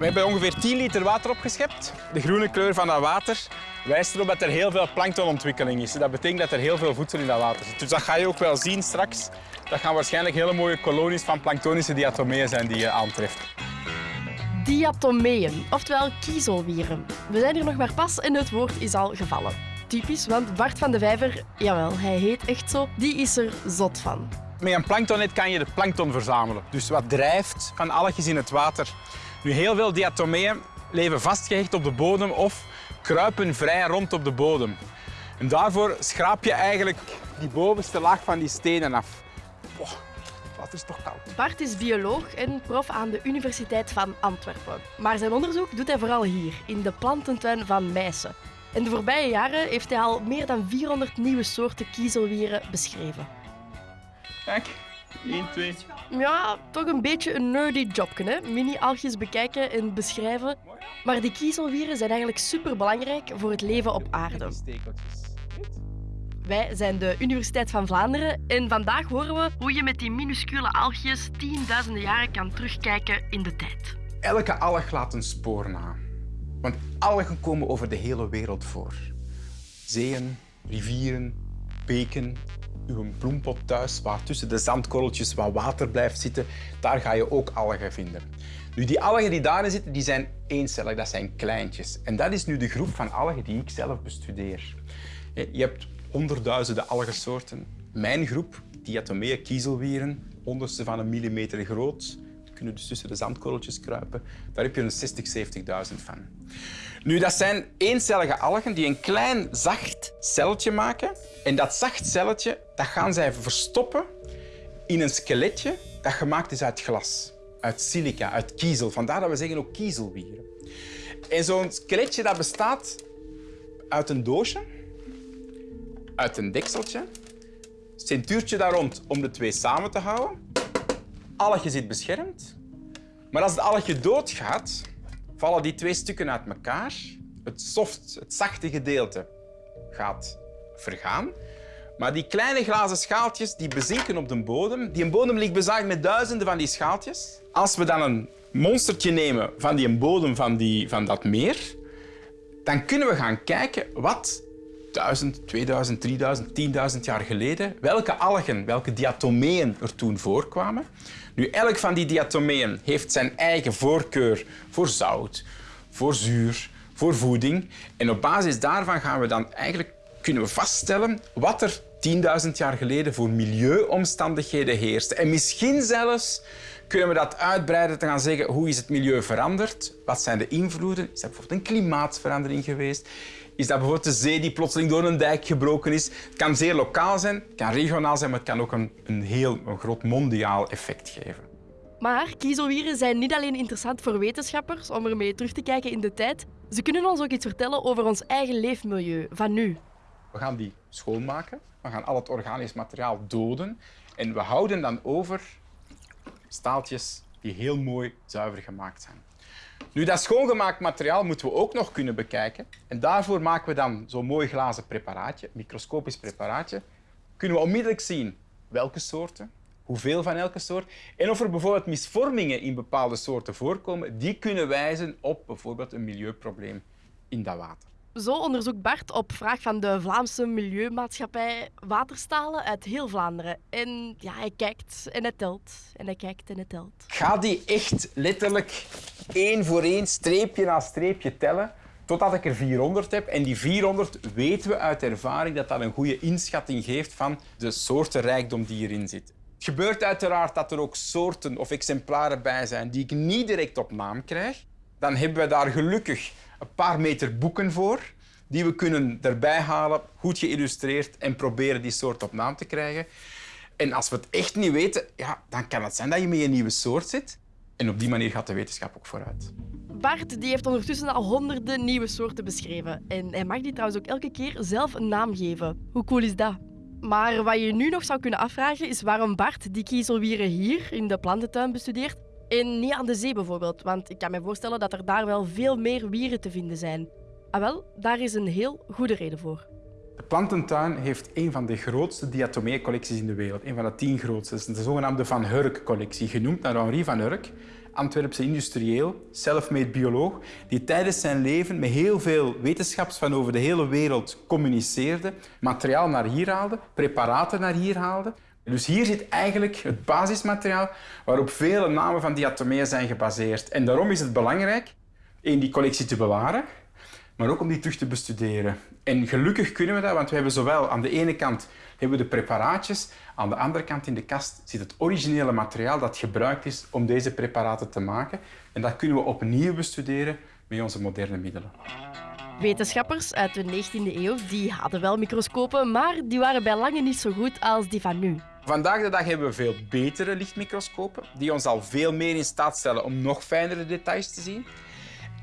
We hebben ongeveer 10 liter water opgeschept. De groene kleur van dat water wijst erop dat er heel veel planktonontwikkeling is. Dat betekent dat er heel veel voedsel in dat water zit. Dus dat ga je ook wel zien straks. Dat gaan waarschijnlijk hele mooie kolonies van planktonische diatomeeën zijn die je aantreft. Diatomeeën, oftewel kiezelwieren. We zijn hier nog maar pas en het woord is al gevallen. Typisch, want Bart van de Vijver, jawel, hij heet echt zo, die is er zot van. Met een planktonnet kan je de plankton verzamelen. Dus wat drijft van algetjes in het water. Nu, heel veel diatomeeën leven vastgehecht op de bodem of kruipen vrij rond op de bodem. En daarvoor schraap je eigenlijk die bovenste laag van die stenen af. Het water is toch koud. Bart is bioloog en prof aan de Universiteit van Antwerpen. Maar zijn onderzoek doet hij vooral hier, in de plantentuin van Meissen. In de voorbije jaren heeft hij al meer dan 400 nieuwe soorten kiezelwieren beschreven. Kijk, 1, 2. Ja, toch een beetje een nerdy jobje, hè? Mini-algjes bekijken en beschrijven. Maar die kiezelwieren zijn eigenlijk superbelangrijk voor het leven op aarde. Wij zijn de Universiteit van Vlaanderen en vandaag horen we hoe je met die minuscule algjes tienduizenden jaren kan terugkijken in de tijd. Elke alg laat een spoor na. Want algen komen over de hele wereld voor. Zeeën, rivieren, beken, uw bloempot thuis, waar tussen de zandkorreltjes wat water blijft zitten, daar ga je ook algen vinden. Nu, die algen die daarin zitten, die zijn eencellig, dat zijn kleintjes. En dat is nu de groep van algen die ik zelf bestudeer. Je hebt honderdduizenden algensoorten. Mijn groep, diatomeeën kiezelwieren, honderdste van een millimeter groot, kunnen dus tussen de zandkorreltjes kruipen. Daar heb je een 60, 70.000 van. Nu, dat zijn eencellige algen die een klein zacht celletje maken. En dat zacht celletje dat gaan zij verstoppen in een skeletje dat gemaakt is uit glas, uit silica, uit kiezel. Vandaar dat we zeggen ook kiezelwieren. En zo'n skeletje dat bestaat uit een doosje, uit een dekseltje, centuurtje daar rond om de twee samen te houden. Algje zit beschermd. Maar als het algje doodgaat, vallen die twee stukken uit elkaar. Het soft, het zachte gedeelte gaat vergaan. Maar die kleine glazen schaaltjes die bezinken op de bodem. Die bodem ligt bezaaid met duizenden van die schaaltjes. Als we dan een monstertje nemen van die bodem van, die, van dat meer, dan kunnen we gaan kijken wat 1000, 2000, 3000, 10.000 jaar geleden, welke algen, welke diatomeeën er toen voorkwamen. Nu, elk van die diatomeeën heeft zijn eigen voorkeur voor zout, voor zuur, voor voeding. En op basis daarvan gaan we dan eigenlijk kunnen we vaststellen wat er 10.000 jaar geleden voor milieuomstandigheden heerste. En misschien zelfs kunnen we dat uitbreiden te gaan zeggen hoe is het milieu veranderd? Wat zijn de invloeden? Is dat bijvoorbeeld een klimaatverandering geweest? Is dat bijvoorbeeld de zee die plotseling door een dijk gebroken is? Het kan zeer lokaal zijn, het kan regionaal zijn, maar het kan ook een, een heel een groot mondiaal effect geven. Maar kiezelwieren zijn niet alleen interessant voor wetenschappers om ermee terug te kijken in de tijd. Ze kunnen ons ook iets vertellen over ons eigen leefmilieu van nu. We gaan die schoonmaken. We gaan al het organisch materiaal doden. En we houden dan over staaltjes die heel mooi zuiver gemaakt zijn. Nu, dat schoongemaakt materiaal moeten we ook nog kunnen bekijken. En daarvoor maken we dan zo'n mooi glazen preparaatje, microscopisch preparaatje. Kunnen we onmiddellijk zien welke soorten, hoeveel van elke soort en of er bijvoorbeeld misvormingen in bepaalde soorten voorkomen, die kunnen wijzen op bijvoorbeeld een milieuprobleem in dat water. Zo onderzoekt Bart op vraag van de Vlaamse Milieumaatschappij waterstalen uit heel Vlaanderen. En ja, hij kijkt en hij telt. En hij kijkt en hij telt. Ga die echt letterlijk één voor één, streepje na streepje tellen, totdat ik er 400 heb. En die 400 weten we uit ervaring dat dat een goede inschatting geeft van de soortenrijkdom die erin zit. Het gebeurt uiteraard dat er ook soorten of exemplaren bij zijn die ik niet direct op naam krijg. Dan hebben we daar gelukkig een paar meter boeken voor die we kunnen erbij halen, goed geïllustreerd en proberen die soort op naam te krijgen. En als we het echt niet weten, ja, dan kan het zijn dat je met een nieuwe soort zit. En op die manier gaat de wetenschap ook vooruit. Bart die heeft ondertussen al honderden nieuwe soorten beschreven. En hij mag die trouwens ook elke keer zelf een naam geven. Hoe cool is dat? Maar wat je nu nog zou kunnen afvragen is waarom Bart die kiezelwieren hier in de plantentuin bestudeert en niet aan de zee bijvoorbeeld. Want ik kan me voorstellen dat er daar wel veel meer wieren te vinden zijn. Ah wel, daar is een heel goede reden voor. De plantentuin heeft een van de grootste diatomeecollecties in de wereld. Een van de tien grootste. Dat is de zogenaamde Van Hurk-collectie, genoemd naar Henri van Hurk. Antwerpse industrieel, self-made bioloog, die tijdens zijn leven met heel veel wetenschaps van over de hele wereld communiceerde, materiaal naar hier haalde, preparaten naar hier haalde. Dus hier zit eigenlijk het basismateriaal waarop vele namen van diatomeeën zijn gebaseerd. En daarom is het belangrijk in die collectie te bewaren, maar ook om die terug te bestuderen. En gelukkig kunnen we dat, want we hebben zowel aan de ene kant hebben we de preparaatjes, aan de andere kant in de kast zit het originele materiaal dat gebruikt is om deze preparaten te maken. En dat kunnen we opnieuw bestuderen met onze moderne middelen. Wetenschappers uit de 19e eeuw die hadden wel microscopen, maar die waren bij lange niet zo goed als die van nu. Vandaag de dag hebben we veel betere lichtmicroscopen, die ons al veel meer in staat stellen om nog fijnere details te zien.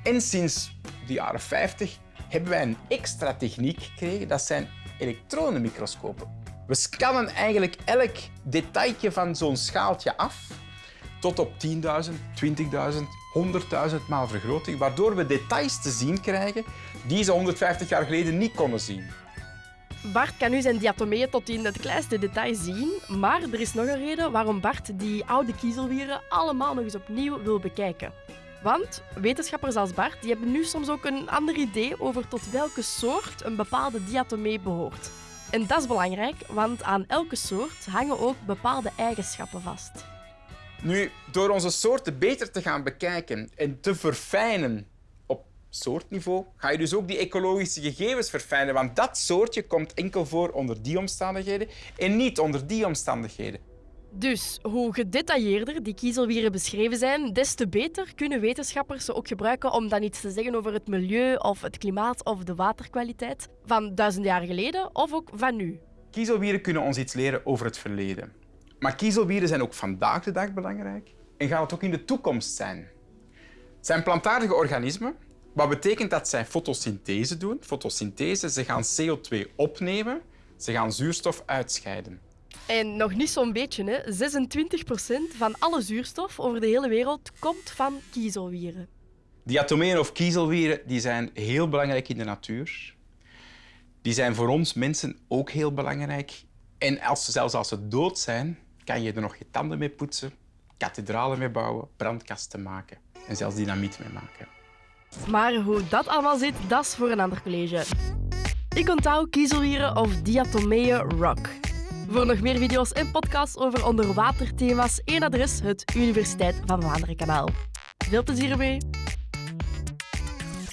En sinds de jaren 50 hebben wij een extra techniek gekregen, dat zijn elektronenmicroscopen. We scannen eigenlijk elk detailje van zo'n schaaltje af tot op 10.000, 20.000, 100.000 maal vergroting, waardoor we details te zien krijgen die ze 150 jaar geleden niet konden zien. Bart kan nu zijn diatomeeën tot in het kleinste detail zien, maar er is nog een reden waarom Bart die oude kiezelwieren allemaal nog eens opnieuw wil bekijken. Want wetenschappers als Bart die hebben nu soms ook een ander idee over tot welke soort een bepaalde diatomee behoort. En dat is belangrijk, want aan elke soort hangen ook bepaalde eigenschappen vast. Nu, door onze soorten beter te gaan bekijken en te verfijnen op soortniveau, ga je dus ook die ecologische gegevens verfijnen. Want dat soortje komt enkel voor onder die omstandigheden en niet onder die omstandigheden. Dus hoe gedetailleerder die kiezelwieren beschreven zijn, des te beter kunnen wetenschappers ze ook gebruiken om dan iets te zeggen over het milieu of het klimaat of de waterkwaliteit van duizend jaar geleden of ook van nu. Kiezelwieren kunnen ons iets leren over het verleden. Maar kiezelwieren zijn ook vandaag de dag belangrijk en gaan het ook in de toekomst zijn. Het zijn plantaardige organismen, wat betekent dat zij fotosynthese doen. Fotosynthese, ze gaan CO2 opnemen, ze gaan zuurstof uitscheiden. En nog niet zo'n beetje, hè. 26% van alle zuurstof over de hele wereld komt van kiezelwieren. Diatomeeën of kiezelwieren die zijn heel belangrijk in de natuur. Die zijn voor ons mensen ook heel belangrijk. En als, zelfs als ze dood zijn, kan je er nog je tanden mee poetsen, kathedralen mee bouwen, brandkasten maken en zelfs dynamiet mee maken. Maar hoe dat allemaal zit, dat is voor een ander college. Ik onthoud kiezelwieren of diatomeeën rock. Voor nog meer video's en podcasts over onderwaterthema's, één adres, het Universiteit van Vlaanderen kanaal. Veel plezier ermee!